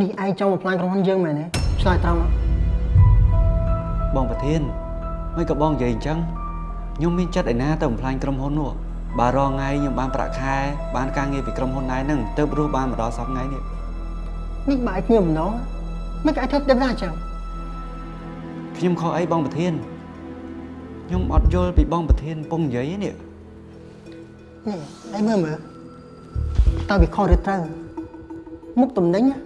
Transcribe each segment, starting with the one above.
នេះឯងចង់បំផ្លាញក្រុមហ៊ុនយើងមែនទេឆ្លើយត្រង់មកបងប្រធានមិនក៏បងនិយាយអញ្ចឹងខ្ញុំមានចិត្តឯណាទៅបំផ្លាញក្រុមហ៊ុននោះបើរងថ្ងៃខ្ញុំបានប្រាក់ខែបានការងារពីក្រុមហ៊ុនដែរហ្នឹងទៅរស់បានមកដល់សប្តាហ៍ថ្ងៃនេះនេះបើឯងញៀមម្ដងមិនក៏ឯងធ្វើទៅណាអញ្ចឹងខ្ញុំខកអីបងប្រធានខ្ញុំអត់យល់ពីបងប្រធានពងនិយាយនេះនេះឯងមើលមើលតើវាខុសឬត្រូវមុខតំណែងណា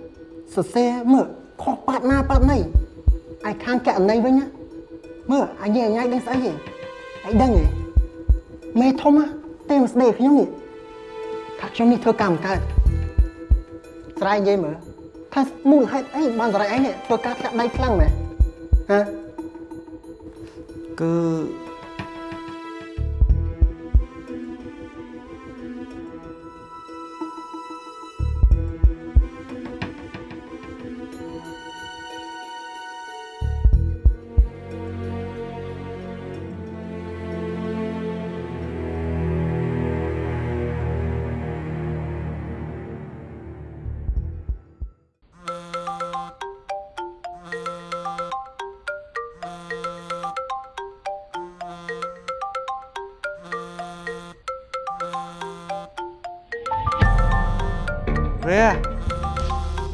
សរសេរមើលខុសប៉ាត់ណាប៉ាត់ណីឯខាងកណីវិញណាមើលអញញ៉ៃដឹងស្អីហ៎ឯងដឹងហ៎មេធំណាទេមកស្ដីខ្ញុំនេះថាខ្ញុំនេះធ្វើកម្មកើតស្រ័យនិយាយមើលថាមូលហេតុអីបានស្រ័យឯងនេះធ្វើការធ្លាក់ដៃខ្លាំងមែនហ៎គឺ រេ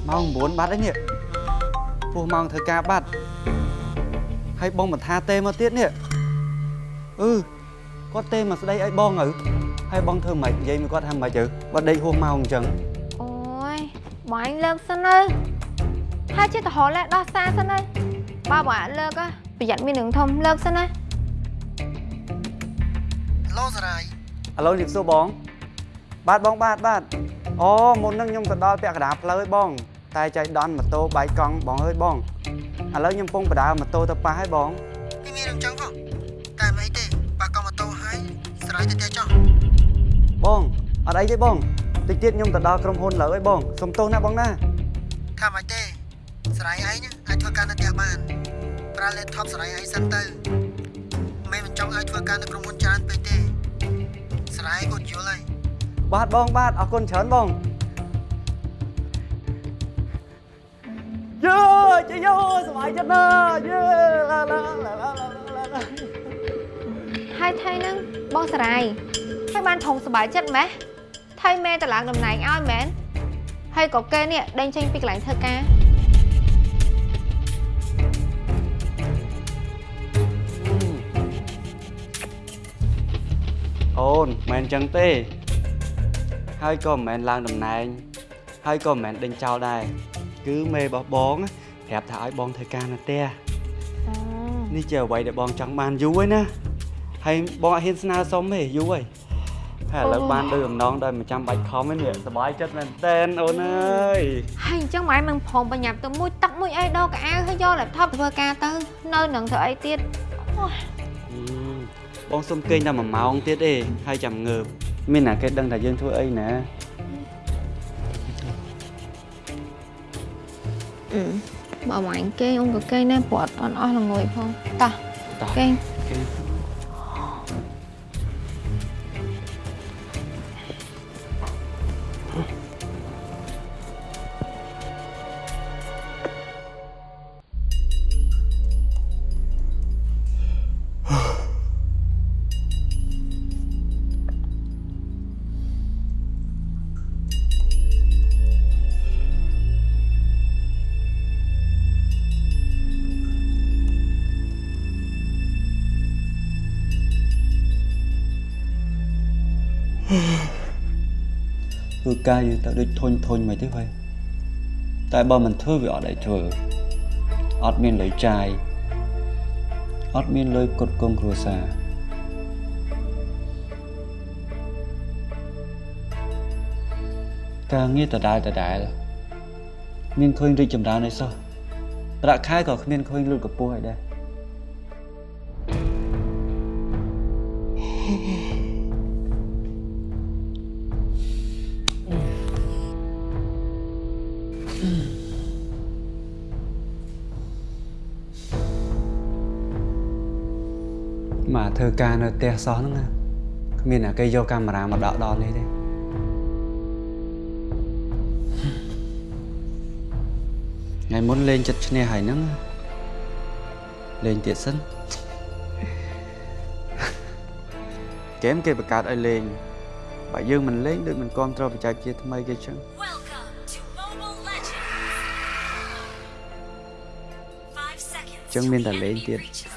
ម៉ោង9បាត់ហើយនេះពោះម៉ោងធ្វើការបាត់ហើយបងមិនថាទេមកទៀតនេះអឺគាត់ទេមកស្ដីឲ្យបងទៅហើយបងធ្វើម៉េចនិយាយមួយគាត់ថាម៉េចទៅបើដេកហួសម៉ោងអញ្ចឹងអូយបងឯងលើកសិនទៅហើយជាតរលែដោះសារសិនទៅបើបងអាចលើក á ប្រយ័ត្នមានរឿងធំលើកសិនណាឡូសរាយឥឡូវនេះសួរបងបាទបងបាទបាទ អូមុនហ្នឹងខ្ញុំទៅដល់ពាក់កណ្ដាលផ្លូវហើយបង តែចៃដន្យម៉ូតូបែកកង់បងអើយបងឥឡូវខ្ញុំពងបដើម៉ូតូទៅប៉ះហើយបងពីមានរឿងចឹងផងតែមិនអីទេបើកុំម៉ូតូហើយស្រ័យទៅផ្ទះចុះបងអត់អីទេបងតិចទៀតខ្ញុំទៅដល់ក្រុមហ៊ុនលើហើយបងសុំទោសណាបងណាថាមិនទេស្រ័យឯងអាចធ្វើការនៅផ្ទះបានប្រើ laptop ស្រ័យឯងសិនទៅមិនមិនចង់ឲ្យធ្វើការនៅក្រុមហ៊ុន បាទបងបាទអរគុណច្រើនបងយើជយោសប្បាយចិត្តណាស់យើឡាឡាឡាឡាឡាឡាហើយថៃហ្នឹងបងសារាយហើយបានធំសប្បាយចិត្តម៉េះថៃមេតឡើងតំណែងឲ្យមែនហើយក៏គេនេះដេញចេញពីកន្លែងធ្វើការអូនមិនមែនអញ្ចឹងទេ ហើយក៏មិនមែនឡើងតំណែង ហើយក៏មិនមែនដេញចោលដែរគឺមេរបស់បងប្រាប់ថាឲ្យបងធ្វើការនៅផ្ទះអូនេះជាអ្វីដែលបងចង់បានយូរហើយណាហើយបងអត់ហ៊ានស្នើសុំទេយូរហើយហើយឥឡូវបានដូចអំណងដោយមិនចាំបាច់ខំទេនេះសប្បាយចិត្តមែនតើអូនអើយហើយអញ្ចឹងម៉ែមិនព្រមបញ្ញាប់ទៅមួយទឹកមួយអីដោកៅអៅហើយយក laptop ទៅធ្វើការទៅ នៅនឹងធ្វើអីទៀតអូយហឹមបងសុំគេងតែ1ម៉ោងទៀតទេហើយចាំងើប មានណាគេដឹងថាយើងធ្វើអីណាអឺបើម៉ែគេអូនក៏គេដែរព្រោះអត់អន់អស់ល្ងួយផងតោះតោះគេគេ ធ្វើការយើងទៅដូចធុញធុញមិនទេហើយតែបើមិនធ្វើវាអត់ឲ្យធ្វើអត់មានលុយចាយអត់មានលុយផ្គត់ផ្គង់គ្រួសារការងារដដែលដដែលមានឃើញរីកចម្រើនឯសោះប្រាក់ខែក៏គ្មានឃើញលូតកម្ពស់ឯដែរ កធ្វើការនៅផ្ទះសោះហ្នឹងណាគ្មានអ្នកគេយកកាមេរ៉ាមកដកដល់នេះទេថ្ងៃមុនលេងចិត្តឈ្នះហើយហ្នឹងលេងទៀតសិនហ្គេមគេបង្កើតឲ្យលេងបើយើងមិនលេងដូចមិនគ្រប់ត្រូវបច្ចេកវិទ្យាថ្មីគេចឹង Welcome to Mobile Legends. Five seconds. Chẳng till miên the là lên enemy ទៀត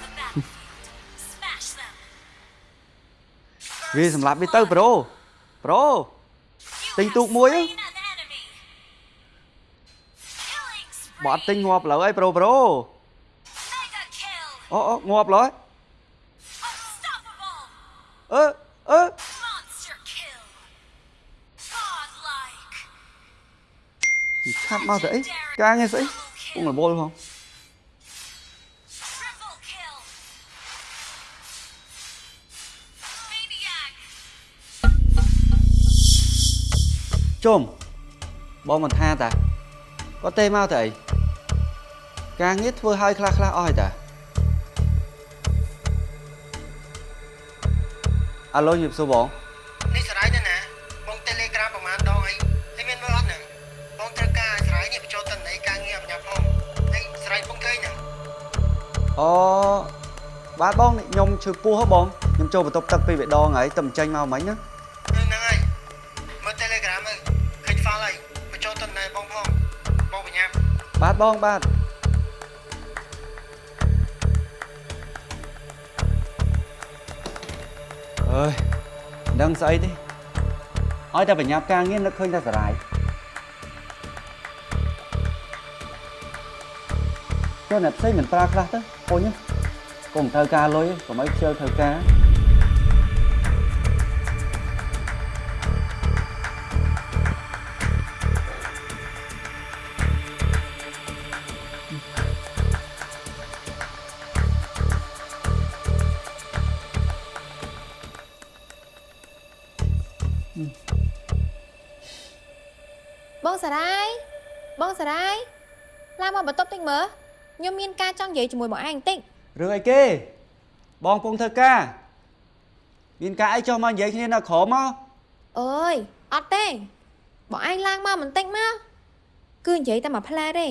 វាសម្រាប់វាទៅប្រូប្រូ You Tính have tụt muối á. slain an enemy. Killing បើអត់ទិញ spree. ងាប់លើអីប្រូប្រូ Mega kill. អូអូងាប់លើ Unstoppable. អឺអឺ Monster kill. Godlike. ខាត់មកទៅអីការងារស្អីពុំរវល់ផង ជុំបងមិនថាតាគាត់ទេមកទៅអីការងារធ្វើឲ្យខ្លះខ្លះអស់ហើយតាអាឡូញៀបសួរបងនេះស្រ័យទៅណាបង Telegram ប្រហែលដងអីហើយមានមើលអត់ហ្នឹងបងត្រូវការស្រ័យនេះបញ្ចូលតន័យការងារបញ្ញាផងហើយស្រ័យបងឃើញហ្នឹងអូបាទបងខ្ញុំឈឺពោះហ៎បងខ្ញុំចូលបន្ទប់ទឹកពីរដងហើយតែមិនចាញ់មកមិញណា ប់បាទបងបាទអើយមិនដឹងស្អីទេឲ្យតែបញ្ញាប់ការងារនឹកឃើញតែសារាយចុះអ្នកផ្សេងមិនប្រើខ្លះទៅពុញកុំត្រូវការលុយកុំឲ្យខ្ជិលត្រូវការ មកបន្ទប់តិចមើលខ្ញុំមានការចង់និយាយជាមួយបងឯងបន្តិចរឿងអីគេបងពងធ្វើការមានការអីចុះមកនិយាយគ្នានៅក្រោមមកអើយអត់ទេបងឯងឡើងមកបន្តិចមកគឺនិយាយតែមួយផ្លែទេ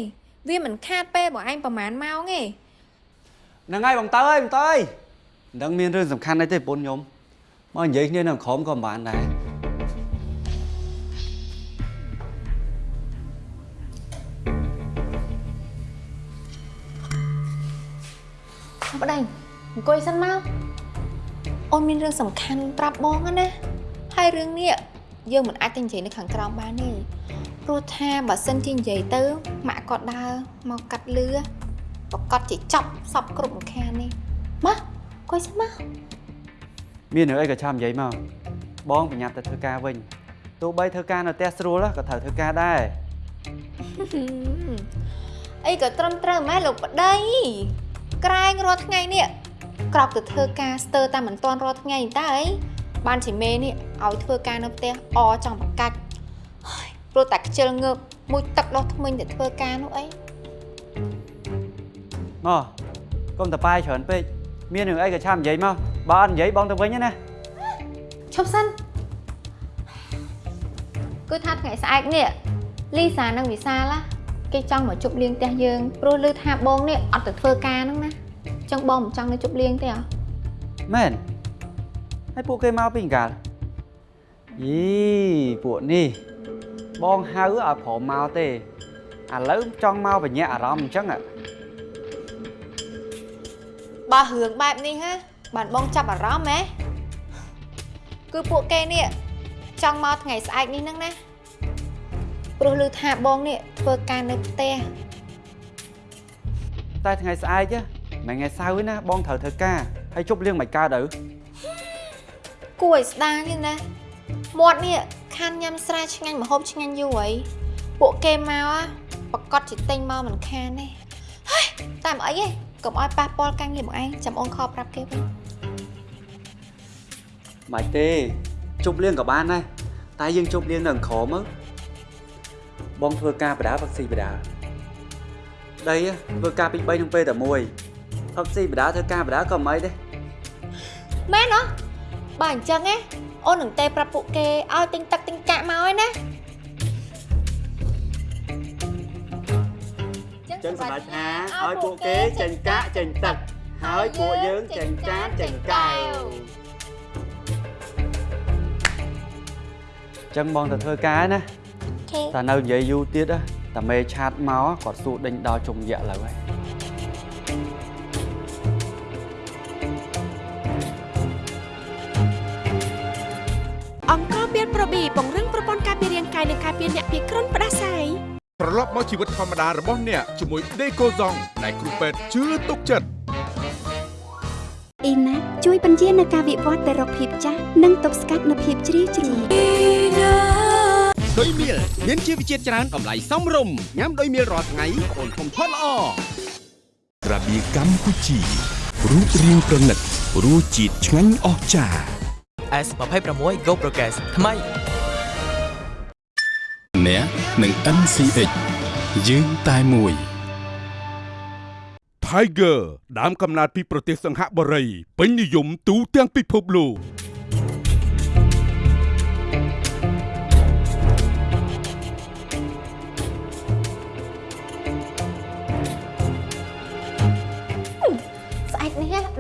វាមិនខាតពេលបងឯងប្រហែលម៉ោងទេហ្នឹងហើយបងតើអើយបងតើអើយមិនដឹងមានរឿងសំខាន់អីទេប្រពន្ធខ្ញុំមកនិយាយគ្នានៅក្រោមក៏មិនបានដែរ ប្តីអង្គុយសិនមកអូនមានរឿងសំខាន់ប្រាប់បងហ្នឹងណាហើយរឿងនេះយើងមិនអាចទៅនិយាយនៅខាងក្រោមបានទេព្រោះថាបើសិនជានិយាយទៅម៉ាក់គាត់ដើរមកកាត់លឺប្រកាសជាចាប់សពគ្រប់ម្ខាននេះមកអង្គុយសិនមកមានរឿងអីក៏ចាំនិយាយមកបងប្រញាប់ទៅធ្វើការវិញទោះបីធ្វើការនៅផ្ទះស្រួលក៏ត្រូវធ្វើការដែរអីក៏ត្រឹមត្រូវម៉ែលោកប្តី ក្រែងរាល់ថ្ងៃនេះក្រោកទៅធ្វើការស្ទើរតែមិនតាន់រាល់ថ្ងៃតើអីបានជាមេនេះឲ្យធ្វើការនៅផ្ទះអចង់ប្រកាច់ហើយព្រោះតែខ្ជិលងើបមួយទឹកដោះថ្មិញទៅធ្វើការនោះអីមកកុំតប៉ាយច្រើនពេកមានរឿងអីក៏ចាំនិយាយមកបើអត់និយាយបងទៅវិញណាឈប់សិនគឺថាថ្ងៃស្អែកនេះលីសានិងវិសាឡា គេចង់មកជប់លៀងផ្ទះយើងព្រោះឮថាបងនេះអត់ទៅធ្វើការហ្នឹងណាអញ្ចឹងបងមិនចង់ទៅជប់លៀងទេអ្ហ៎មែនហើយពួកគេមកពីកាលយីពួកនេះបងហៅឲ្យព្រមមកទេឥឡូវចង់មកបញ្ញាក់អារម្មណ៍អញ្ចឹងហ៎បើរឿងបែបនេះហ៎បានបងចាប់អារម្មណ៍ហ៎គឺពួកគេនេះចង់មកថ្ងៃស្អែកនេះហ្នឹងណា ព្រោះឮថាបងនេះធ្វើការនៅផ្ទះតែថ្ងៃស្អែកណាមិនថ្ងៃសៅរ៍ទេណាបងត្រូវធ្វើការហើយជប់លៀងមិនកើតទៅគួរឲ្យស្ដាយទេណាមាត់នេះខានញ៉ាំស្រាឆ្ងាញ់ម្ហូបឆ្ងាញ់យូរហើយពួកគេមក á ប្រកាសជាទិញមកមិនខានទេហើយតែមិនអីទេកុំឲ្យប៉ះពាល់ការងារបងឯងចាំអូនខលប្រាប់គេវិញមិនទេជប់លៀងក៏បានដែរតែយើងជប់លៀងនៅក្រោមមើល បងធ្វើការបដាផឹកស៊ីបដាដីហ៎ធ្វើការពី3នឹងពេលតែមួយផឹកស៊ីបដាធ្វើការបដាក៏មិនអីទេមែនហ៎បើអញ្ចឹងណាអូននឹងទេប្រាប់ពួកគេឲ្យទិញទឹកទិញកាក់មកហើយណាអញ្ចឹងចឹងសម្រាប់ថាឲ្យពួកគេចេញកាក់ចេញទឹកហើយពួកយើងចេញចានចេញកែវចឹងបងទៅធ្វើការណាខេ តែនៅនិយាយយូរទៀតណាតែមេឆាតមកគាត់សួរដេញដល់ជុំយៈឥឡូវហើយអង្គការមានប្រប៊ីពង្រឹងប្រព័ន្ធការពាររាងកាយនិងការពារអ្នកពីគ្រុនផ្ដាសាយត្រឡប់មកជីវិតធម្មតារបស់អ្នកជាមួយដេកូហ្សងដែលគ្រូពេទ្យជឿទុកចិត្តអ៊ីណាជួយបញ្ជានៅការវិវត្តទៅរកភាពចាស់និងទប់ស្កាត់នូវភាពជ្រីវជ្រួញ ដោយមៀលមានជីវជាតិច្រើនតម្លៃសមរម្យញ៉ាំដោយមៀលរាល់ថ្ងៃអូនធំផុតល្អក្រាបៀកម្ពុជារូបរាងប្រណិតរសជាតិឆ្ងាញ់អស្ចារ្យ S26 Go Progress ថ្មីអ្នកនឹង NCX យើងតែមួយ Tiger ដើមកំណើតពីប្រទេសសង្ហបុរីពេញនិយមទូទាំងពិភពលោក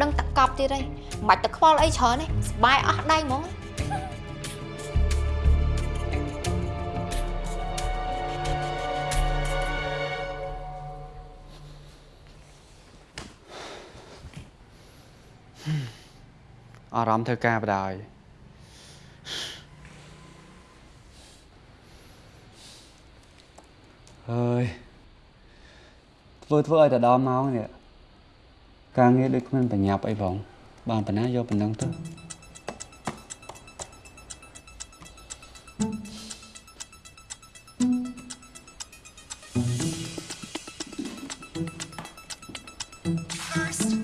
ដឹងតកប់ទៀតហើយមិនបាច់ទៅខ្វល់អីច្រើនទេសបាយអស់ដៃហ្មងអារម្មណ៍ធ្វើការបដ ாய் អើយធ្វើធ្វើឲ្យតែដល់ម៉ោងនេះ ការងារដូចគ្មានបញ្ញាប់អីផងបានប៉ុណ្ណាយកប៉ុណ្ណឹងទៅ First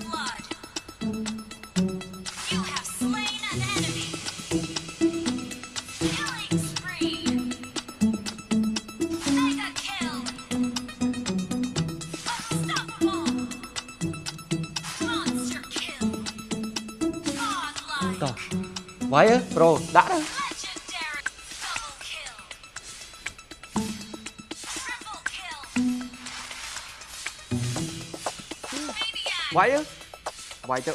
វាយអើប្រូដាក់ទៅ Legendary. Double kill. Triple kill. Maniac. វាយអើវាយទៅ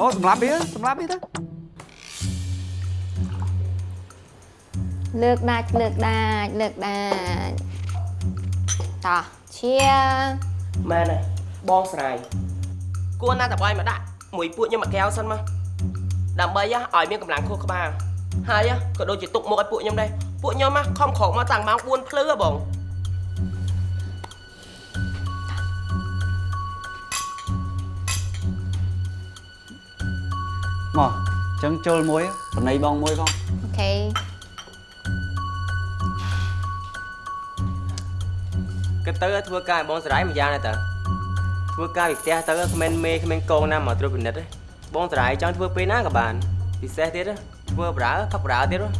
អូងាប់ឡើយ First blood. You have slain an enemy. អឺ Killing spree. ចូលវាយប្រូប្រូតោះ Mega អឺ kill. Unstoppable. អូសម្រាប់វាសម្រាប់វាទៅលើកដាច់លើកដាច់លើកដាច់តោះឈៀមែនហើយបងស្រាយគួរណាស់តបាយមកដាក់មួយពួកខ្ញុំមួយកែវសិនមកដើម្បីហ៎ឲ្យមានកម្លាំងខួរក្បាលហើយហ៎ក៏ដូចជាទុកមុខឲ្យពួកខ្ញុំដែរពួកខ្ញុំហ៎ខំក្រោកមកតាំងម៉ោង4ភ្លឺហ៎បង មកអញ្ចឹងចូលមួយបណៃបងមួយផងអូខេគិតទៅធ្វើការឲ្យបងស្រាយមួយយ៉ាងដែរតើធ្វើការពីផ្ទះទៅគ្មានមេគ្មានកងណាមកត្រួតពិនិត្យទេបងស្រាយចង់ធ្វើពេលណាក៏បានពិសេសទៀតហ៎ធ្វើប្រើផឹកប្រើទៀតហ៎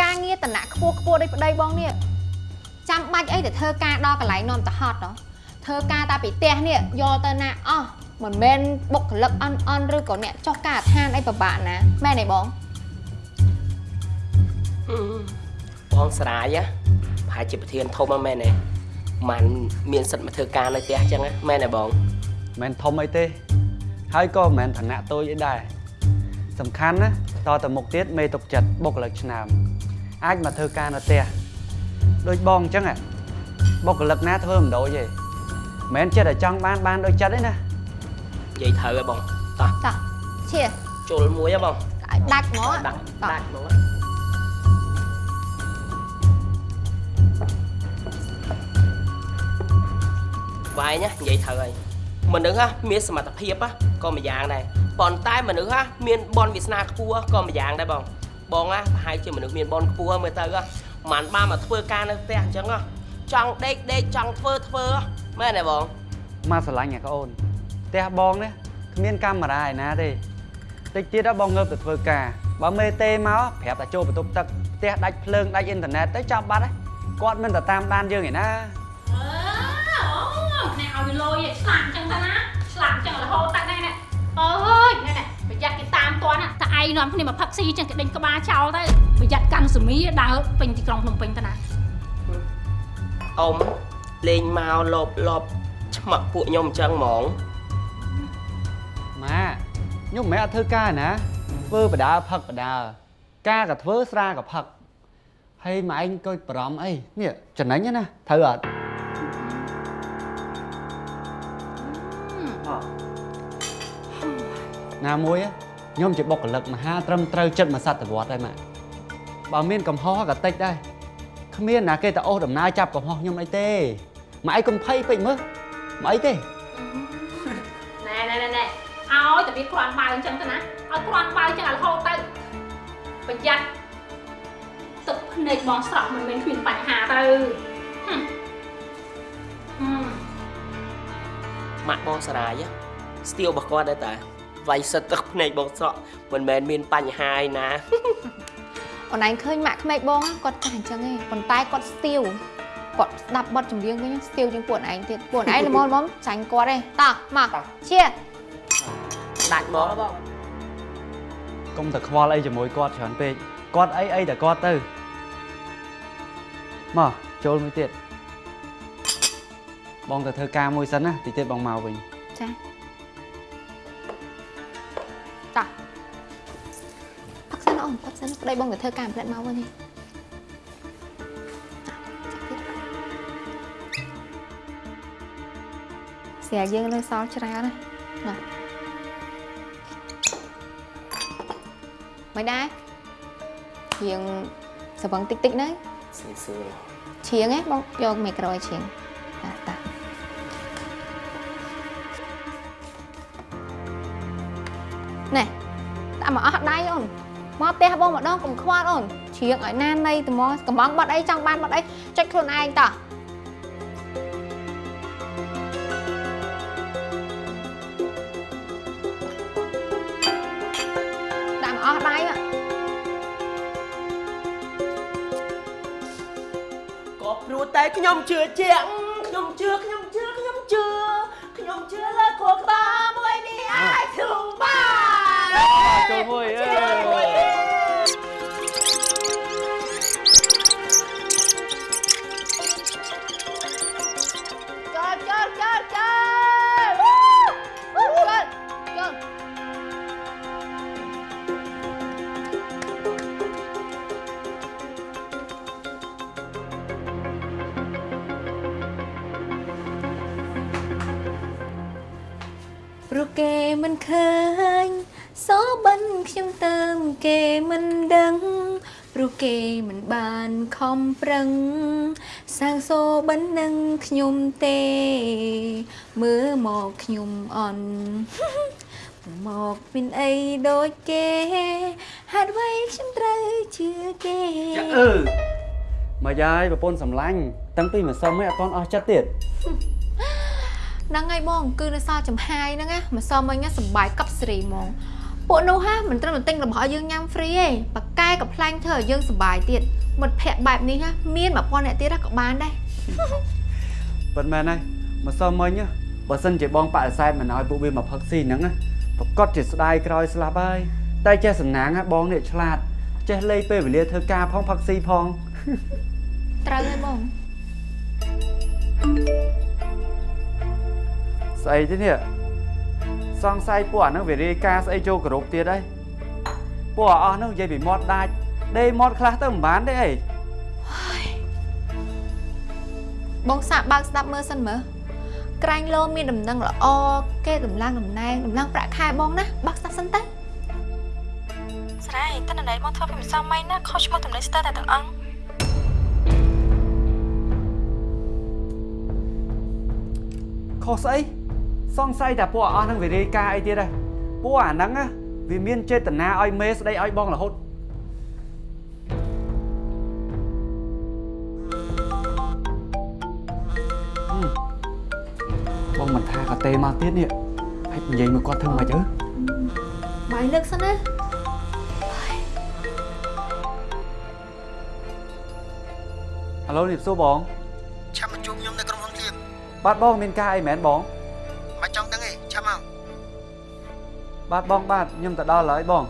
ការងារតំណាក់ខ្ពស់ខ្ពស់ដូចប្តីបងនេះចាំបាច់អីទៅធ្វើការដល់កន្លែងនាំទៅហត់ហ៎ធ្វើការតាពីផ្ទះនេះយកទៅណាអស់ មិនមែនបុគ្គលិកអន់អន់ឬក៏អ្នកចុះការដ្ឋានអីពិបាកណាមែនទេបងបងស្រាយហ៎ប្រហែលជាប្រធានធំហ្នឹងមែនទេมันមានសិទ្ធិមកធ្វើការនៅផ្ទះអញ្ចឹងណាមែនទេបងមិនមែនធំអីទេ ហើយក៏មិនមែនឋានៈតូចអីដែរសំខាន់ណាតទៅមុខទៀតមេទុកចិត្តបុគ្គលិកឆ្នើមអាចមកធ្វើការនៅផ្ទះដូចបងអញ្ចឹងហ៎បុគ្គលិកណាធ្វើមិនដូចទេមិនមែនចិត្តតែចង់បានបានដូចចិត្តទេណានិ យាយត្រូវហ៎បងតោះ តោះឈៀ ចូលមួយហ៎បង ឲ្យដាច់ហ្មង ដាក់ តោះ ដាក់ហ្មងវាយណានិយាយត្រូវហើយមនុស្សហ่ะមានសមត្ថភាពហ่ะក៏មួយយ៉ាងដែរប៉ុន្តែមនុស្សហ่ะមានបនវាសនាខ្ពស់ក៏មួយយ៉ាងដែរបងបងហ่ะប្រហែលជាមនុស្សមានបនខ្ពស់មើលទៅហ่ะមិនបានមកធ្វើការនៅផ្ទះអញ្ចឹងហ่ะចង់ដេកដេកចង់ធ្វើធ្វើហ่ะមែនទេបង មកស្រឡាញ់អាកូន ផ្ទះបងនេះគ្មានកាមេរ៉ាឯណាទេតិចទៀតបងងើបទៅធ្វើការបើមេទេមកប្រាប់តែចូលបន្ទប់ទឹកផ្ទះដាច់ភ្លើងដាច់អ៊ីនធឺណិតទៅចាប់បាត់ហើយគាត់មិនទៅតាមដានយើងឯណាអឺអូអ្នកឲ្យវាលយឯងស្លាប់អញ្ចឹងទៅណាស្លាប់អញ្ចឹងរហូតតែនេះនេះអើយនេះនេះប្រយ័ត្នគេតាមតន់ណាតែឯងនាំគ្នាមកផឹកស៊ីអញ្ចឹងគេដេញក្បាលចោលទៅប្រយ័ត្នកាន់សមីដើរពេញទីក្រុងភ្នំពេញទៅណាអ៊ំលេងមកលបលបឆ្មាក់ពួកខ្ញុំអញ្ចឹងហ្មង ម៉ាខ្ញុំមិនមែនអត់ធ្វើការណាធ្វើបដាផឹកបដាការក៏ធ្វើស្រាក៏ផឹកហើយម៉ែឯងក៏បារម្ភអីនេះចំណេញណាត្រូវអត់ណាមួយខ្ញុំជាបុគ្គលិកមហាត្រឹមត្រូវចិត្តមួយសតវត្សហើយម៉ាបើមានកំហុសក៏តិចដែរគ្មានណាគេទៅអូសដំណើរចាប់កំហុសខ្ញុំអីទេម៉ែឯងកុំភ័យពេកមើលមិនអីទេណែណែណែណែ ឲ្យតែវាគ្រាន់បើអញ្ចឹងទៅណាឲ្យគ្រាន់បើអញ្ចឹងឲ្យរហូតទៅប្រយ័ត្នទឹកភ្នែកបងស្រក់មិនមែនគ្មានបញ្ហាទៅហឹមហឹមម៉ាក់បងសារាយស្ទៀវរបស់គាត់ដែរតាវាយសិតទឹកភ្នែកបងស្រក់មិនមែនមានបញ្ហាឯណាអូនឯងឃើញម៉ាក់ក្មេកបងគាត់ចាស់អញ្ចឹងឯងប៉ុន្តែគាត់ស្ទាវគាត់ស្ដាប់បទចម្រៀងវិញស្ទាវជាងពួកឯងទៀតពួកឯងល្មមល្មមចាញ់គាត់ទេតោះមកជា ដាច់មកបងកុំតែខ្វល់អីជាមួយគាត់ច្រើនពេកគាត់អីអីតែគាត់ទៅមកចូលមួយទៀតបងទៅធ្វើការមួយសិនណាតិចទៀតបងមកវិញចាតោះផឹកសិនអូនផឹកសិនប្តីបងទៅធ្វើការផ្លែតមកវិញនេះស្រាយើងនៅសល់ច្រើនណាណា មិនដែរយើងសវឹងតិចតិចៗហ្នឹងសឿនសឿនឈៀងហ៎បងយកមីក្រូឲ្យឈៀងតាតាណែដាក់មកអស់ដៃអូនមកផ្ទះបងម្ដងកុំខ្វល់អូនឈៀងឲ្យណានៃត្មងកំងបាត់អីចង់បានបាត់អីចុចខ្លួនឯងតោះ ស់ដៃហ៎ក៏ព្រោះតែខ្ញុំជឿជាក់ខ្ញុំជឿខ្ញុំជឿខ្ញុំជឿខ្ញុំជឿលើខួរក្បាលមួយនេះអាចធំបានចូលមួយអើ ឃើញសបិនខ្ញុំទៅគេមិនដឹងព្រោះគេមិនបានខំប្រឹងសាងសូបិននឹងខ្ញុំទេ មើលមកខ្ញុំអន់មកមានអីដូចគេហេតុអ្វីខ្ញុំត្រូវជឿគេចាអឺមកយាយប្រពន្ធសម្លាញ់តាំងពីម្សិលមិញអត់ទាន់អស់ចិត្តទៀត ហ្នឹងហើយបងគឺនៅសល់ចំហាយហ្នឹងណាម្សិលមិញណាសំបាយកប់សេរីហ្មងពួកនោះហាមិនត្រឹមតែទិញរបស់ឲ្យយើងញ៉ាំហ្វ្រីទេប៉ាកែក៏ផ្លាញ់ធ្វើឲ្យយើងសប្បាយទៀតមិត្តភ័ក្តិបែបនេះណាមាន1000អ្នកទៀតណាក៏បានដែរប៉ុន្មានហើយម្សិលមិញណាបើសិនជាបងបដិសេធមិនឲ្យពួកវាមកផឹកស៊ីហ្នឹងណាប្រកាសជាស្ដាយក្រោយស្លាប់ហើយតែចេះសំណាងណាបងនេះឆ្លាតចេះលេងពេលវេលាធ្វើការផងផឹកស៊ីផងត្រូវហើយ ស្អីទេនេះសង្ស័យពួកអាហ្នឹងវារាយការណ៍ស្អីចូលគ្រប់ទៀតហើយពួកអស់ហ្នឹងនិយាយពីមាត់ដាច់ដេមាត់ខ្លះទៅមិនបានទេអីបងសាកបើកស្ដាប់មើលសិនមើលក្រាញ់លោមានដំណឹងល្អគេដំឡើងតំណែងដំឡើងប្រាក់ខែបងណាបើកស្ដាប់សិនទៅស្រ័យតើណែមកធ្វើពីម្សិលមិញណាខុសឈ្មោះតំណែងស្ទើរតែទាំងអង្គខុសស្អី សង្ស័យតែពួកអស់ហ្នឹងវារាយការណ៍អីទៀតដែរពួកអាហ្នឹងណាវាមានចេតនាឲ្យមេស្ដីឲ្យបងរហូតហឹមបងមិនថាក៏ទេមកទៀតនេះហើយនិយាយមកគាត់ធ្វើមិនអីបាយលើកសិនណាហឡូនេះសួរបងឆាប់មកជួបខ្ញុំនៅក្រុមហ៊ុនទៀតបាទបងមានការអីមែនបង បាទបងបាទខ្ញុំទៅដល់ហើយបង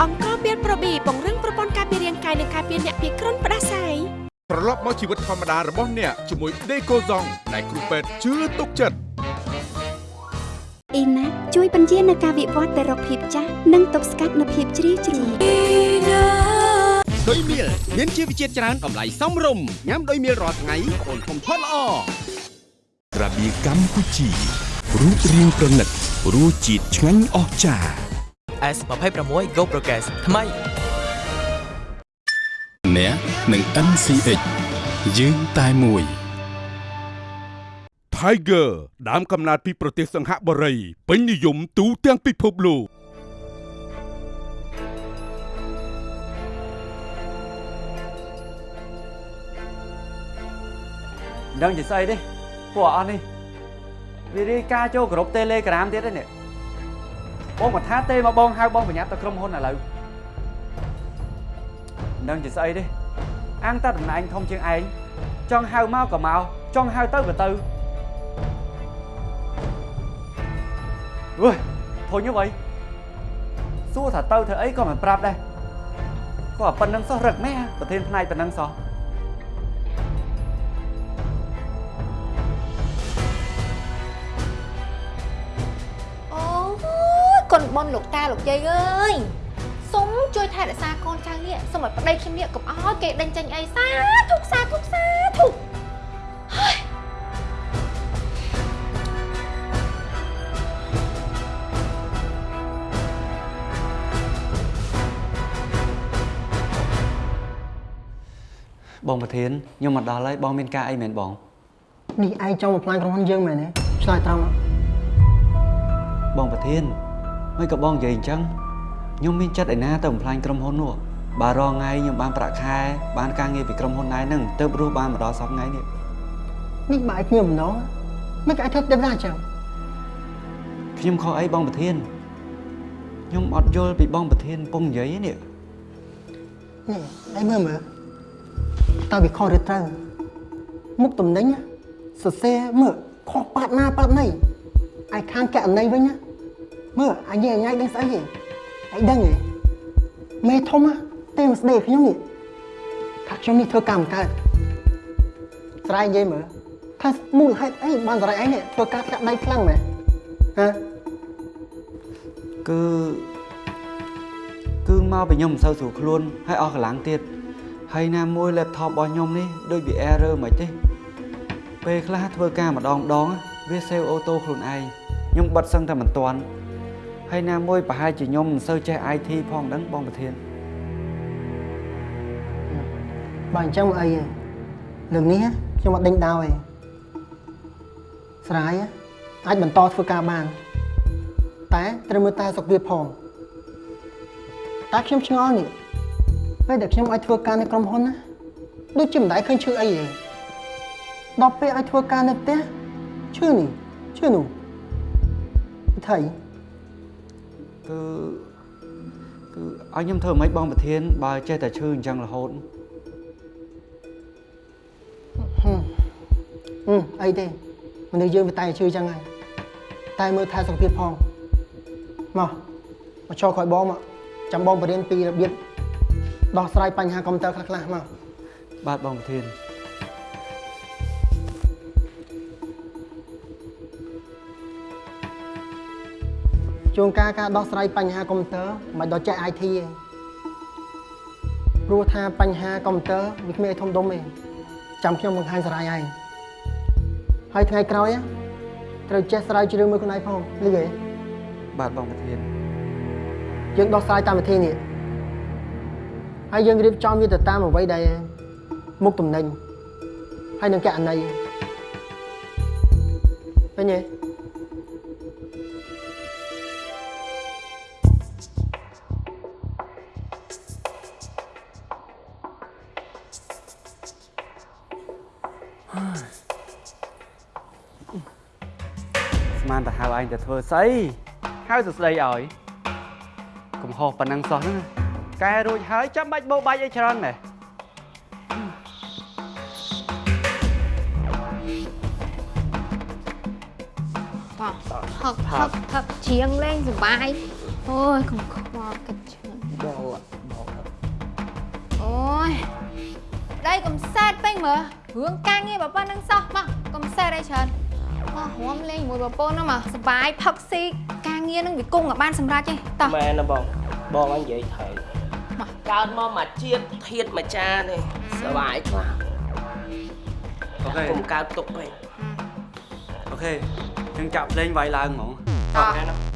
អង្គមានប្រូប៊ីពង្រឹងប្រព័ន្ធការពាររាងកាយនិងការពារអ្នកពីគ្រុនផ្ដាសាយត្រឡប់មកជីវិតធម្មតារបស់អ្នកជាមួយដេកូសុងដែលគ្រូពេទ្យជឿទុកចិត្តអ៊ីណាជួយបញ្ជានៅការវិវត្តទៅរកភាពចាស់និងទប់ស្កាត់នូវភាពជ្រីវជ្រួញ ដោយមៀលមានជីវជាតិច្រើនតម្លៃសមរម្យញ៉ាំដោយមៀលរាល់ថ្ងៃអូនធំធាត់ល្អក្រាបៀកម្ពុជារូបរាងប្រណិតរសជាតិឆ្ងាញ់អស្ចារ្យ S26 Go Progress ថ្មីអ្នកនឹង NCX យើងតែមួយ Tiger ដើមកំណើតពីប្រទេសសង្ហបុរីពេញនិយមទូទាំងពិភពលោក មិនដឹងជាស្អីទេពួកអស់នេះវារាយការណ៍ចូលក្រុម Telegram ទៀតហ្នឹងនេះបងមកថាទេមកបងហៅបងប្រញាប់ទៅក្រុមហ៊ុនឥឡូវមិនដឹងជាស្អីទេអាងតាតំណែងធំជាងឯងចង់ហៅមកក៏មកចង់ហៅទៅក៏ទៅអើយធុញអ្វីសួរថាទៅធ្វើអីក៏មិនប្រាប់ដែរក៏ប៉ុណ្្នឹងសោះរឹកម៉ែប្រធានផ្នែកប៉ុណ្្នឹងសោះ ប៉ុនលោកតាលោកយាយអើយសុំជួយថែរក្សាកូនចៅនេះសុំឲ្យប្តីខ្ញុំនេះកុំអោយគេដេញចេញអីសាធុកសាធុកសាធុកហើយបងប្រធានខ្ញុំមកដល់ហើយបងមានការអីមែនបងនេះឯងចង់បំផ្លាញក្រុមហ៊ុនយើងមែនទេឆ្លើយត្រង់មកបងប្រធាន មិនក៏បងនិយាយអញ្ចឹងខ្ញុំមានចិត្តឯណាទៅបំផ្លាញក្រុមហ៊ុននោះបាទរងថ្ងៃខ្ញុំបានប្រាក់ខែបានការងារពីក្រុមហ៊ុនដែរហ្នឹងទៅរស់បានមកដល់សប្តាហ៍ថ្ងៃនេះនេះបើឯងខ្ញុំម្ដងមិនក៏ឯងធ្វើទៅណាអញ្ចឹងខ្ញុំខុសអីបងប្រធានខ្ញុំអត់យល់ពីបងប្រធានពងនិយាយនេះនេះឯងមើលមើលតើវាខុសឬត្រូវមុខតំណែងណាសរសេរមើលខុសប៉ាត់ណាប៉ាត់ណីឯខាងកណីវិញណា មើលអញញ៉ៃញ៉ៃដឹងស្អីហ៎ឯងដឹងហ៎មេធំណាទេមកស្ដីខ្ញុំនេះថាខ្ញុំនេះធ្វើកម្មកើតស្រ័យនិយាយមើលថាមូលហេតុអីបានស្រ័យឯងនេះធ្វើការធាក់ដៃខ្លាំងមែនហ៎គឺគឺមកពីខ្ញុំមិនសូវស្រួលខ្លួនហើយអស់កម្លាំងទៀតហើយណាមួយ laptop របស់ខ្ញុំនេះដូចវា error មិនទេពេលខ្លះធ្វើការម្ដងម្ដងវា save auto ខ្លួនឯងខ្ញុំបិទសឹងតែមិនទាន់ ហើយណាមួយប្រហែលជាខ្ញុំមិនសូវចេះ IT ផងដឹងបងប្រធានបើអញ្ចឹងមកអីហ៎រឿងនេះខ្ញុំអត់ដេញដោទេស្រាយអាចបន្តធ្វើការបាន តែត្រូវមើលតែសុខភាពផងតែខ្ញុំឆ្ងល់នេះពេលដែលខ្ញុំអាចធ្វើការនៅក្រុមហ៊ុនណាដូចជាមិនដែលឃើញឈឺអីទេដល់ពេលអាចធ្វើការនៅផ្ទះឈឺនេះឈឺនោះវិធី គឺគឺឲ្យខ្ញុំធ្វើមិនបងប្រធាន បើចេះតែឈឺអញ្ចឹងរហូតហឹមហឹមអីទេមនុស្សយើងវាតែឈឺអញ្ចឹងហើយតែមើលថែសុខភាពផងមកមកចូលក្រោយបងមកចាំបងបរៀនពីរបៀបដោះស្រាយបញ្ហាកុំព្យូទ័រខ្លះៗមកបាទបងប្រធាន ជួនកាលការដោះស្រាយបញ្ហាកុំព្យូទ័រមិនដល់ចេះ IT ទេព្រោះថាបញ្ហាកុំព្យូទ័រវាគ្មានអីធំដុំទេចាំខ្ញុំបង្ហាញសារាយឯងហើយថ្ងៃក្រោយណាត្រូវចេះស្រាវជ្រាវមើលខ្លួនឯងផងលឺទេបាទបងប្រធានយើងដោះស្រាយតាមវិធីនេះហើយយើងរៀបចំវាទៅតាមអ្វីដែលមុខតំណែងហើយនឹងកណីឃើញទេ ឯងទៅធ្វើស្អីហៅសួស្ដីឲ្យកុំហោះប៉ុណ្ណឹងសោះហ្នឹងកែរួចហើយចាំបាច់បោបាច់អីច្រើនដែរបងផឹកផឹកផឹកជ្រៀងលេងសុបាយអូយកុំខ្វល់គិតច្រើនបោបោអូយដៃកុំសែតពេញមើលរឿងការងារបើប៉ុណ្្នឹងសោះមកកុំសែតអីច្រើន មករួមលេងជាមួយប្រពន្ធហ្នឹងមកសុបាយផឹកស៊ីការងារហ្នឹងវាគង់ឲ្យបានសម្រេចទេតោះមែនណាបងបងអញនិយាយត្រូវកើតមកមកជាតិធាតមួយចាននេះសុបាយខ្លះអូខេកុំកើតទុកពេកអូខេយើងចាក់ភ្លេងវាយឡើងហ្មងតោះមែនណា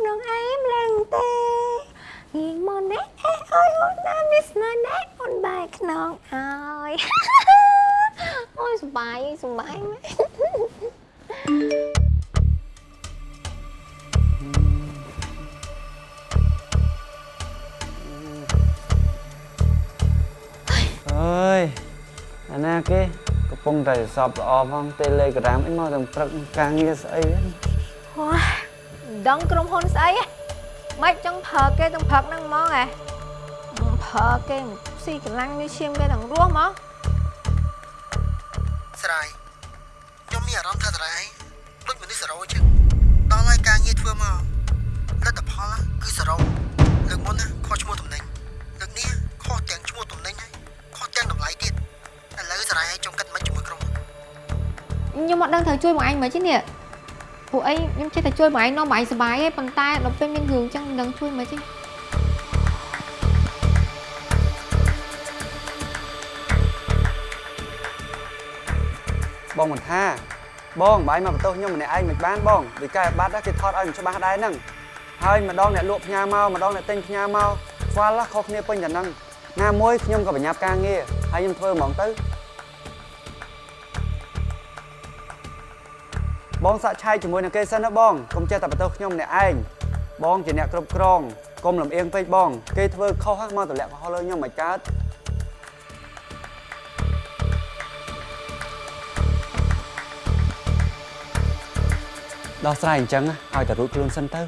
កក្នុងអីម្លេងទេងៀងមកណែអេអើយអូនណាមីស្នាណែអូនបែកខ្នងអើយអូយសុបាយសុបាយមែនអើយអាណាគេកំពុងតែសອບល្អផង Telegram អីមកទាំងព្រឹកការងារស្អីហ្នឹងអូយ ដឹងក្រុមហ៊ុនស្អីហ៎មិនចង់ប្រើគេទាំងព្រឹកហ្នឹងហ្មងហ៎ប្រើគេស៊ីកម្លាំងនេះឈាមគេទាំងរស់ហ្មងស្រ័យខ្ញុំមានអារម្មណ៍ថាស្រ័យដូចមនុស្សសរោចឹងដល់ហើយការងារធ្វើមកលទ្ធផលណាគឺសរោលើកមុនណាខុសឈ្មោះតំណែងលើកនេះខុសទាំងឈ្មោះតំណែងហើយខុសទាំងតម្លៃទៀតឥឡូវស្រ័យឲ្យចង់កាត់មិនជាមួយក្រុមហ៊ុនខ្ញុំអត់ដឹងត្រូវជួយបងឯងមើលទេនេះ ពួកអីខ្ញុំចេះតែជួយបងឯងនាំបងឯងសុបាយទេប៉ុន្តែដល់ពេលមានរឿងចឹងមិនដឹងជួយមើលទេបងមិនថាបងបាយមកបន្ទោសខ្ញុំម្នាក់ឯងមិនបានបងដូចកែបាត់ណាគេថតឲ្យមិនច្បាស់ដែរហ្នឹងហើយម្ដងអ្នកលក់ផ្ញើមកម្ដងអ្នកទិញផ្ញើមកខ្វល់ណាខុសគ្នាពេញតែហ្នឹងណាមួយខ្ញុំក៏ប្រញាប់ការងារហើយខ្ញុំធ្វើហ្មងទៅ បងសាក់ឆាយជាមួយនឹងគេសិនណាបងកុំចេះតែបន្ទោសខ្ញុំម្នាក់ឯងបងជាអ្នកគ្រប់គ្រងកុំលំអៀងពេកបង គេធ្វើខុសហ្នឹងមកទម្លាក់ខុសលើខ្ញុំមិនកើតដោះស្រាយអញ្ចឹងណាឲ្យតែរួចខ្លួនសិនទៅ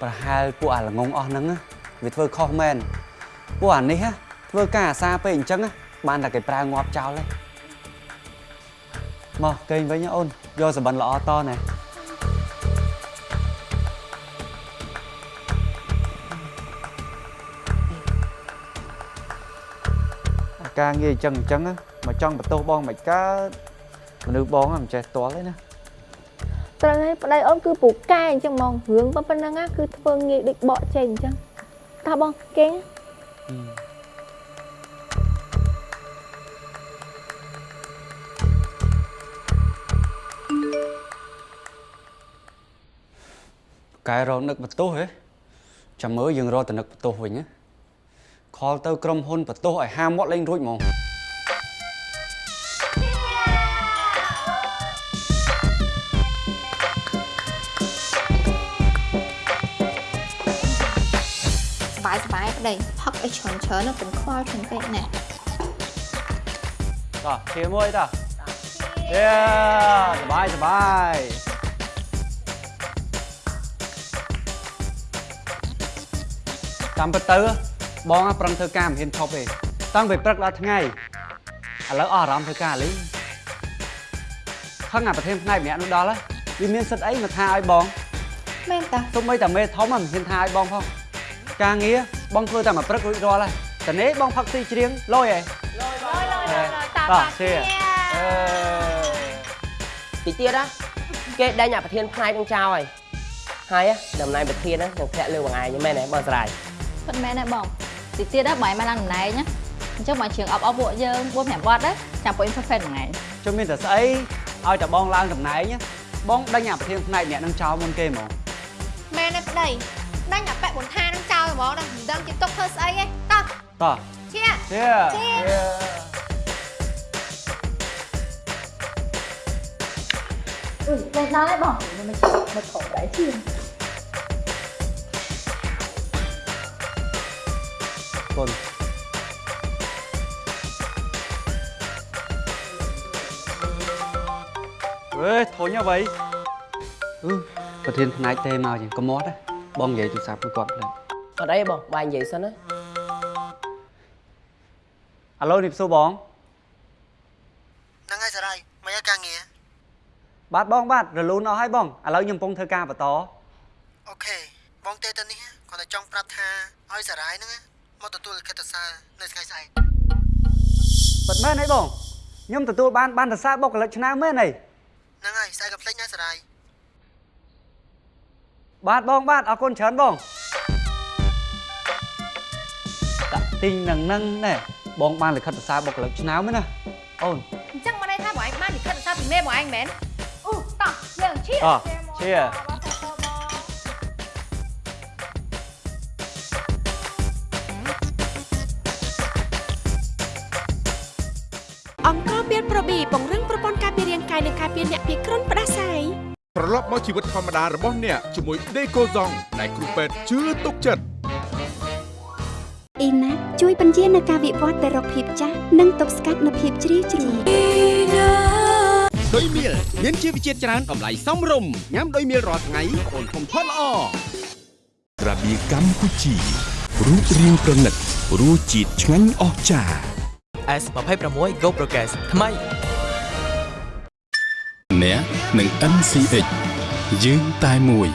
ប្រហែលពួកអាល្ងងអស់ហ្នឹងណាវាធ្វើខុសមែនពួកអានេះណាធ្វើការអាសាពេកអញ្ចឹងណាបានតែគេប្រើងាប់ចោលទេមកគេងវិញណាអូន យកសបិនល្អតណែអាការងារអញ្ចឹងអញ្ចឹងណាមកចង់បន្ទោសបងមិនកើតមនុស្សបងហ្នឹងមិនចេះតល់ទេណាត្រូវហើយប្តីអូនគឺពូកែអញ្ចឹងហ្មងរឿងប៉ុណ្ណឹងណាគឺធ្វើងាយដូចបកចេញអញ្ចឹងតោះបងគេង កែរនឹកបន្ទោសហ៎ចាំមើលយើងរកតនឹកបន្ទោសវិញណាខលទៅក្រុមហ៊ុនបន្ទោសឲ្យហាមាត់លេងរួចហ្មងបាយសបាយប្តីផឹកឲ្យច្រើនច្រើនកុំខ្វល់ច្រើនពេកណាតោះឈាមមួយតោះយេសបាយសបាយ តាមពិតទៅបងប្រឹងធ្វើការមិនហ៊ានឈប់ទេតាំងពីព្រឹកដល់ថ្ងៃឥឡូវអស់អារម្មណ៍ធ្វើការលេងខឹងអាប្រធានផ្នែកម្នាក់នោះដល់ហើយវាមានសិទ្ធអីមកថាឲ្យបងមែនតាទុំបីតាមេធំមិនហ៊ានថាឲ្យបងផងការងារបងធ្វើតែមួយព្រឹករួចរាល់ហើយតនេះបងផឹកស៊ីច្រៀងលយហ៎លយលយលយតាតោះតាជាអឺតិចទៀតណាគេដេញអាប្រធានផ្នែកនឹងចោលហើយហើយណាតំណែងប្រធានហ្នឹងនឹងធ្លាក់លើបងឯងមែនទេបងស្រាយ ពិតមែនទេបងតិចទៀតដល់បងឯងមកឡើងតំណែងណាអញ្ចឹងបងជឿងអប់អប់ពួកយើង4 5វត្តដែរចាំពួក interface មួយថ្ងៃជុំមានតែស្អីឲ្យតែបងឡើងតំណែងណាបងដេញអាប្រធានផ្នែកអ្គេហ្មងមែនទេប្តីដាញ់អាប៉ែបុនថានឹងចោលហ្មងណាមិនដឹងជាទុកធ្វើស្អីទេតោះតោះជាជាជាអឺលេងដល់ហើយបងមិនមិនមិនខំដែរជាគុណអើយធុញអ្វីអឺប្រធានផ្នែកទេមកយ៉ាងកុំមាត់ណាបងនិយាយទូរស័ព្ទមួយគាត់ផ្លែអត់អីបងបាយនិយាយសិនណាអាឡូនេះសួរបងហ្នឹងហើយសារាយមកយកការងារបាទបងបាទរលូនអស់ហើយបងឥឡូវខ្ញុំកំពុងធ្វើការបន្តអូខេបងទេទៅនេះគាត់តែចង់ប្រាប់ថាឲ្យសារាយហ្នឹង មកទទួលលិខិតសារនៅថ្ងៃស្អែកពិតមែនអីបងខ្ញុំទទួលបានបានសរសើរបុគ្គលិកឆ្នាំមែនអីហ្នឹងហើយស្អែកកុំភ្លេចណាសារាយបាទបងបាទអរគុណច្រើនបងតាក់ទីងនឹងនឹងណែបងបានលិខិតសរសើរបុគ្គលិកឆ្នាំហ្នឹងណាអូនអញ្ចឹងមកន័យថាបងឯងបានលិខិតសារពីមេបងឯងមែនអូតោះយើងឈៀអជា អង្គការមានប្រប៊ីពង្រឹងប្រព័ន្ធការពាររាងកាយនិងការពារអ្នកពីគ្រុនផ្ដាសាយត្រឡប់មកជីវិតធម្មតារបស់អ្នកជាមួយដេកូហ្សងដែលគ្រូពេទ្យជឿទុកចិត្តអ៊ីណាជួយបញ្ជានៅការវិវត្តទៅរកភាពចាស់និងទប់ស្កាត់នូវភាពជ្រីវជ្រួញដោយមៀលមានជីវជាតិច្រើនតម្លៃសមរម្យញ៉ាំដោយមៀលរាល់ថ្ងៃអូនធំធាត់ល្អក្រាបៀកម្ពុជារូបរាងប្រណិតរសជាតិឆ្ងាញ់អស្ចារ្យ S26 Go Progress ថ្មីអ្នកនឹង NCH យើងតែមួយ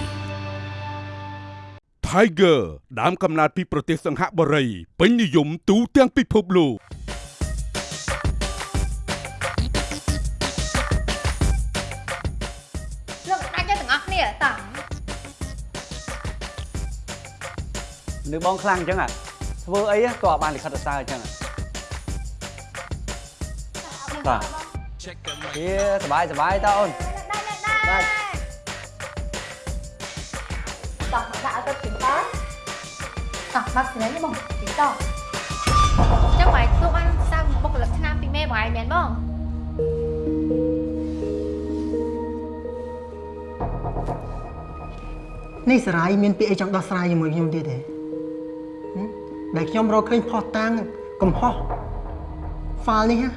Tiger ដើមកំណើតពីប្រទេសសង្ហបុរីពេញនិយមទូទាំងពិភពលោកលោកដាច់ទៅទាំងអស់គ្នាតោះនៅបងខ្លាំងអញ្ចឹងអាធ្វើអីក៏អត់បានលិខិតសរសើរអញ្ចឹងអា បាទជាសบายសบายតើអូនបាទ តោះមកដាក់ឲ្យទៅពីតោះតោះមកស្នេហ៍នេះបងពីតោះ អញ្ចឹងបងឯងទទួលបានសារបុគ្គលិកឆ្នាំពីមេបងឯងមែនបង នេះសារាយមានពាក្យអីចង់ដោះស្រាយជាមួយខ្ញុំទៀតទេហឹមដែលខ្ញុំរកឃើញផុសតាំងកំហុសហ្វាល់នេះណា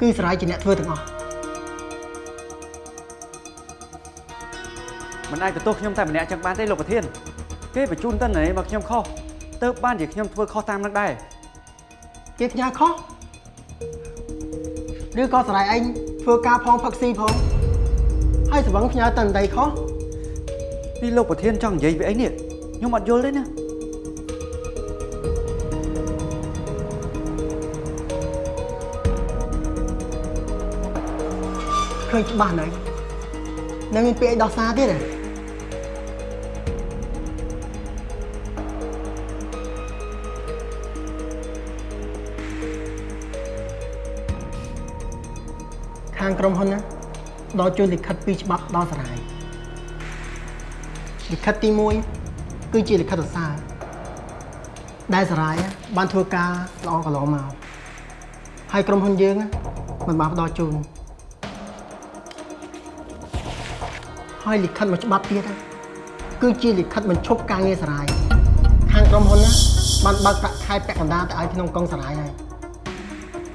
គឺសារាយជាអ្នកធ្វើទាំងអស់មិនអាចបន្ទោសខ្ញុំតែម្នាក់ចឹងបានទេលោកប្រធាន គេបញ្ជូនតន្ន័យមកខ្ញុំខុសទៅបានជាខ្ញុំធ្វើខុសតាមនឹងដែរគេផ្ញើខុសឬក៏សារាយឯងធ្វើការផងផឹកស៊ីផងហើយស្វឹងផ្ញើតន្ត្រីខុសនេះលោកប្រធានចង់និយាយពីអីនេះខ្ញុំអត់យល់ទេណា ឃើញច្បាស់នៅនឹងមានពាក្យអីដោះសារទៀតទេខាងក្រុមហ៊ុនណាដល់ជួយលិខិតពីរច្បាប់ដល់សារាយលិខិតទី1គឺជាលិខិតសរសើរដែលសារាយបានធ្វើការល្អកន្លងមកហើយក្រុមហ៊ុនយើងមិនបានផ្ដល់ជូន ហើយលិខិតមួយច្បាប់ទៀតណាគឺជាលិខិតបញ្ឈប់ការងារសារាយខាងក្រុមហ៊ុនណាបានបើកប្រាក់ខែពាក់កណ្ដាលទៅឲ្យក្នុងកុងសារាយហើយ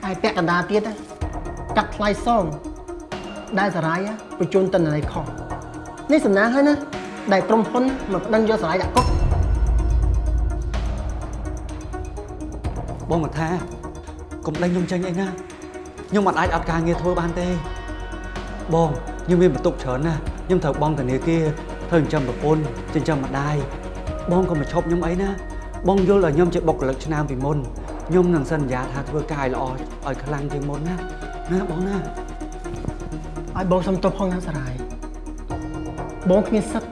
ហើយពាក់កណ្ដាលទៀតណាកាត់ថ្លៃសងដែលសារាយបញ្ជូនតនន័យខុសនេះសំណាងហើយណាដែលក្រុមហ៊ុនមកប្តឹងយកសារាយដាក់គុកបងមកថាកុំដេញខ្ញុំចេញអីណាខ្ញុំមិនអាចអត់ការងារធ្វើបានទេបងខ្ញុំមានបន្ទុកច្រើនណាស់ ខ្ញុំត្រូវបង់ធនាគារធ្វើចិញ្ចឹមប្រពន្ធចិញ្ចឹមម្ដាយបងក៏មកឈប់ខ្ញុំអីណាបងយល់ឲ្យខ្ញុំជាបុគ្គលិកឆ្នាំពីមុនខ្ញុំនឹងសន្យាថាធ្វើការឲ្យល្អឲ្យខ្លាំងជាងមុនណាណាបងណាឲ្យបងសុំទោសផងណាសារាយបងគ្មានសិទ្ធិ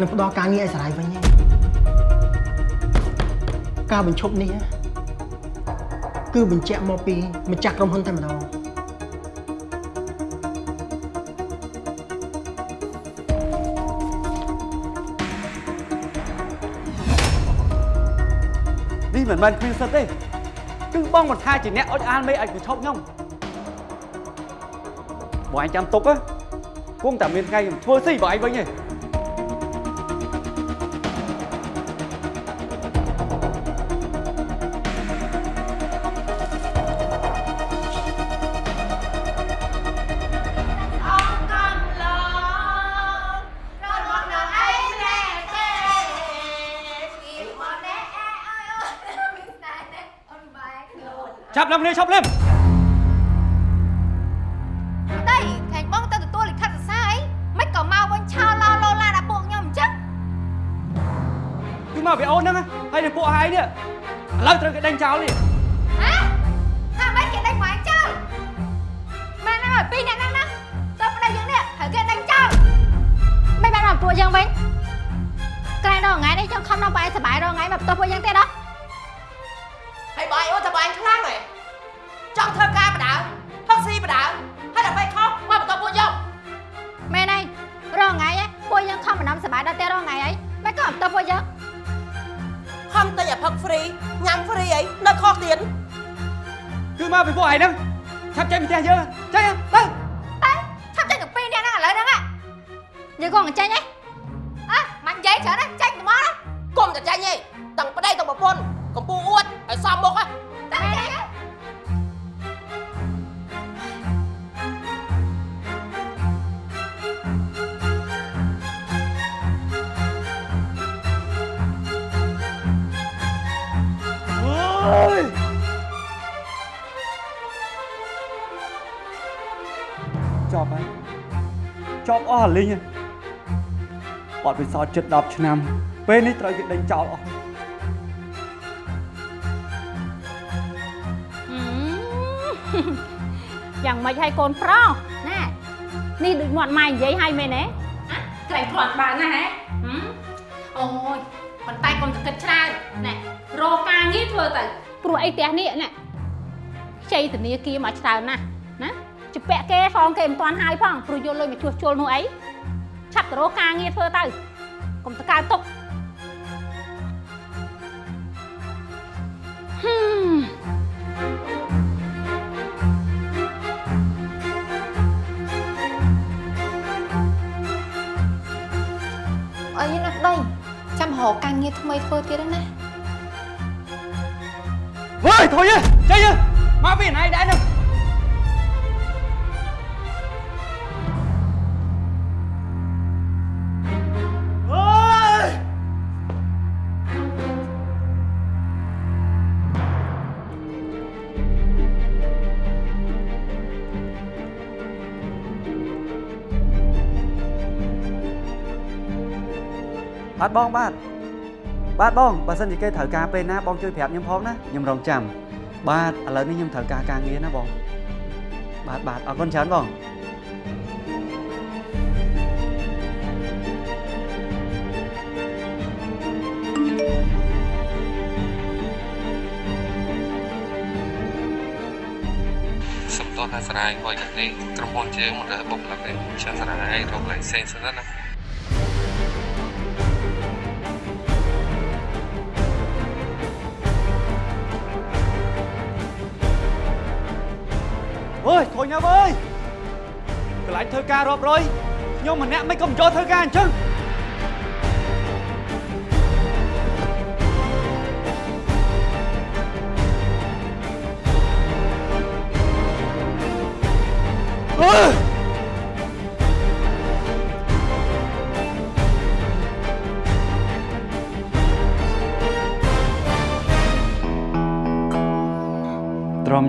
នឹងផ្ដល់ការងារឲ្យសារាយវិញទេការបញ្ឈប់នេះណាគឺបញ្ជាក់មកពីម្ចាស់ក្រុមហ៊ុនតែម្ដង មិនមែនគ្មានសិទ្ធទេគឺបងមិនថាជាអ្នកអុចអានមេឲ្យបញ្ឈប់ខ្ញុំបងឯងចាំទុកណាគង់តែមានថ្ងៃខ្ញុំធ្វើស៊ីបងឯងវិញទេ លឹមនេះឈប់លឹមដីខាញ់បងទៅទទួលលិខិតសរសើរអីមិនក៏មកវិញឆោឡោឡូឡាដល់ពួកខ្ញុំអញ្ចឹងគឺមកពីអូនហ្នឹងណាហើយនឹងពួកហើយនេះឥឡូវត្រូវគេដេញចោលនេះហ៎ថាមិនគេដេញមកចោលមែនណាស់ពីរអ្នកហ្នឹងណាទៅប្តីយើងនេះត្រូវគេដេញចោលមិនបានមកពួកយើងវិញក្រែងដល់ថ្ងៃនេះខ្ញុំខំដល់បាយសបាយដល់ថ្ងៃមកផ្ទះពួកយើងទៀតដល់ ហ្វ្រីអីនៅខុសទៀតគឺមកពីពួកឯងហ្នឹងឆាប់ចេញពីផ្ទះយើងចេញទៅតែឆាប់ចេញទៅពីរអ្នកហ្នឹងឥឡូវហ្នឹងយើងក៏មិនចេញហ៎អើ ចប់អស់អាលីងហើយបាត់ពិសោធន៍ជិត10ឆ្នាំ ពេលនេះត្រូវគេដេញចោលអស់យ៉ាងម៉េចឲ្យកូនប្រុសណានេះដូចមាត់ម៉ែនិយាយឲ្យមែនទេក្រែងគ្រាន់បើណាហ៎អូយប៉ុន្តែកុំទៅគិតច្រើនណែរកការងារធ្វើទៅព្រោះអីផ្ទះនេះណែខ្ចីធនាគារមកច្រើនណាស់ណា ជពាក់គេសងគេមិនទាន់ហើយផងព្រោះយកលុយមកជួសជុលនោះអីឆាប់ទៅរកការងារធ្វើទៅកុំទៅកើតទុកហឹមអីណាស់ដីចាំរកការងារថ្មីធ្វើទៀតណាវើយធុយចេញមកពីណៃដែរហ្នឹ បាទបងបាទបាទបងបើសិនជាគេត្រូវការពេលណាបងជួយប្រាប់ខ្ញុំផងណាខ្ញុំរងចាំបាទឥឡូវនេះខ្ញុំត្រូវការការងារណាបងបាទបាទអរគុណច្រើនបងសំទោសថាសារាយហួយកាត់នេះក្រុមហ៊ុនជើងមិនរើសបុកឡើងទេចាំសារាយរកកន្លែងផ្សេងសិនណា អើយធុញហើយអើយកន្លែងធ្វើការរាប់រយខ្ញុំម្នាក់មិនក៏មិនចូលធ្វើការអញ្ចឹង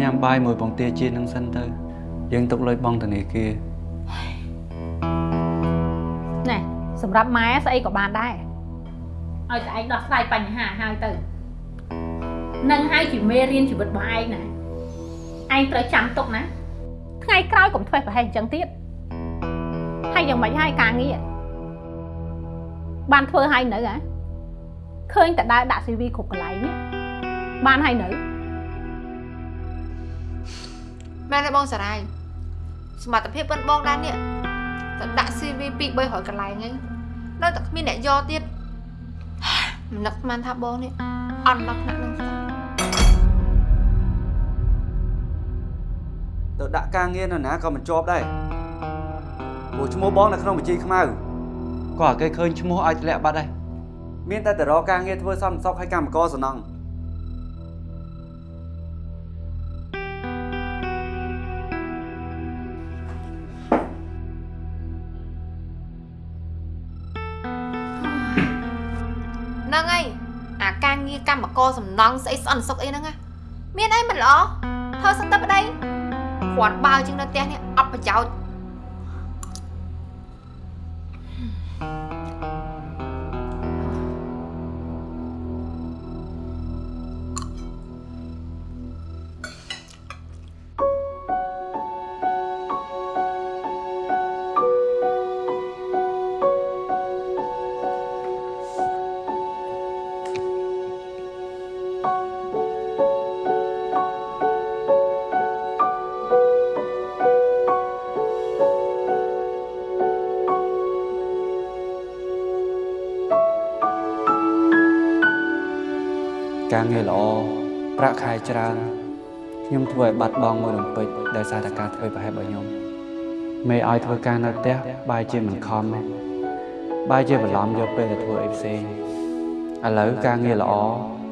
ញ៉ាំបាយមួយបង្ទាជានឹងសិនទៅ យើងទុកលុយបងធនាគារណែសម្រាប់ម៉ែស្អីក៏បានដែរឲ្យតែឯងដោះស្រាយបញ្ហាហើយទៅនឹងហើយជាមេរៀនជីវិតរបស់ឯងណាឯងត្រូវចាំទុកណាថ្ងៃក្រោយកុំធ្វេសប្រហែសអញ្ចឹងទៀតហើយយ៉ាងម៉េចហើយការងារបានធ្វើហើយនៅហ៎ឃើញតែដើរដាក់ CV គ្រប់កន្លែងនេះបានហើយនៅ មែនទេបងសារាយសមត្ថភាពប៉ុនបងដែរនេះតែដាក់ CV ពី300កន្លែងហ្នឹងនៅតែគ្មានអ្នកយកទៀតមិននឹកស្មានថាបងនេះអន់ដល់ថ្នាក់នឹងសោះទៅដាក់ការងារនៅណាក៏មិនជាប់ដែរព្រោះឈ្មោះបងនៅក្នុងបញ្ជីខ្មៅក៏ឲ្យគេឃើញឈ្មោះឲ្យធ្លាក់បាត់ដែរមានតែទៅរកការងារធ្វើសំសុកឲ្យកម្មករសំណងហ្នឹង ការងារកម្មករសំណង់ស្អីស្អិនសុកអីហ្នឹងណាមានអីមិនល្អធ្វើសឹកទៅប្តីគ្រាន់បើជាងនៅផ្ទះនេះអត់ប្រយោជន៍ ប្រាក់ខែច្រើនខ្ញុំធ្វើឲ្យបាត់បង់មួយរំពេចដោយសារតែការធ្វើប្រហែសរបស់ខ្ញុំមេឲ្យធ្វើការនៅផ្ទះបែរជាមិនខំទេបែរជាបន្លំយកពេលទៅធ្វើអីផ្សេងឥឡូវការងារល្អ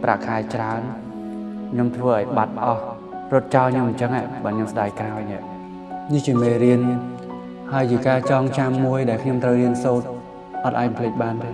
ប្រាក់ខែច្រើនខ្ញុំធ្វើឲ្យបាត់អស់រត់ចោលខ្ញុំអញ្ចឹងហ៎បើខ្ញុំស្ដាយក្រោយនេះនេះជាមេរៀនហើយជាការចងចាំមួយដែលខ្ញុំត្រូវរៀនសូត្រអត់អាចភ្លេចបានទេ